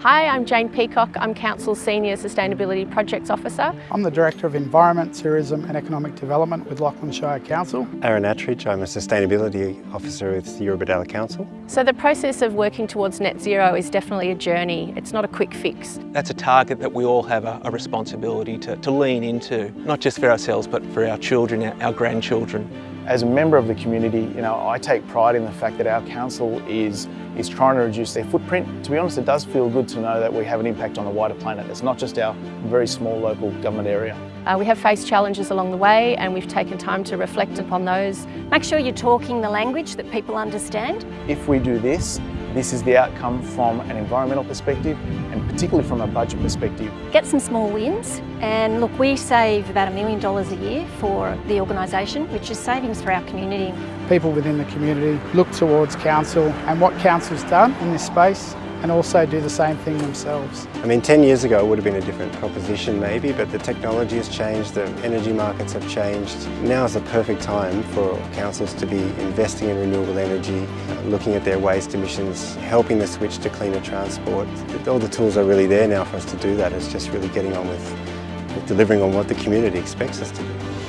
Hi, I'm Jane Peacock. I'm Council's Senior Sustainability Projects Officer. I'm the Director of Environment, Tourism and Economic Development with Lachlan Shire Council. Aaron Attridge, I'm a Sustainability Officer with the Eurobodalla Council. So the process of working towards net zero is definitely a journey. It's not a quick fix. That's a target that we all have a, a responsibility to, to lean into, not just for ourselves but for our children, our, our grandchildren. As a member of the community, you know, I take pride in the fact that our council is, is trying to reduce their footprint. To be honest, it does feel good to know that we have an impact on the wider planet. It's not just our very small local government area. Uh, we have faced challenges along the way and we've taken time to reflect upon those. Make sure you're talking the language that people understand. If we do this, this is the outcome from an environmental perspective and particularly from a budget perspective. Get some small wins and look we save about a million dollars a year for the organisation which is savings for our community. People within the community look towards council and what council's done in this space and also do the same thing themselves. I mean 10 years ago it would have been a different proposition maybe but the technology has changed, the energy markets have changed. Now is the perfect time for councils to be investing in renewable energy, looking at their waste emissions, helping the switch to cleaner transport. All the tools are really there now for us to do that, it's just really getting on with, with delivering on what the community expects us to do.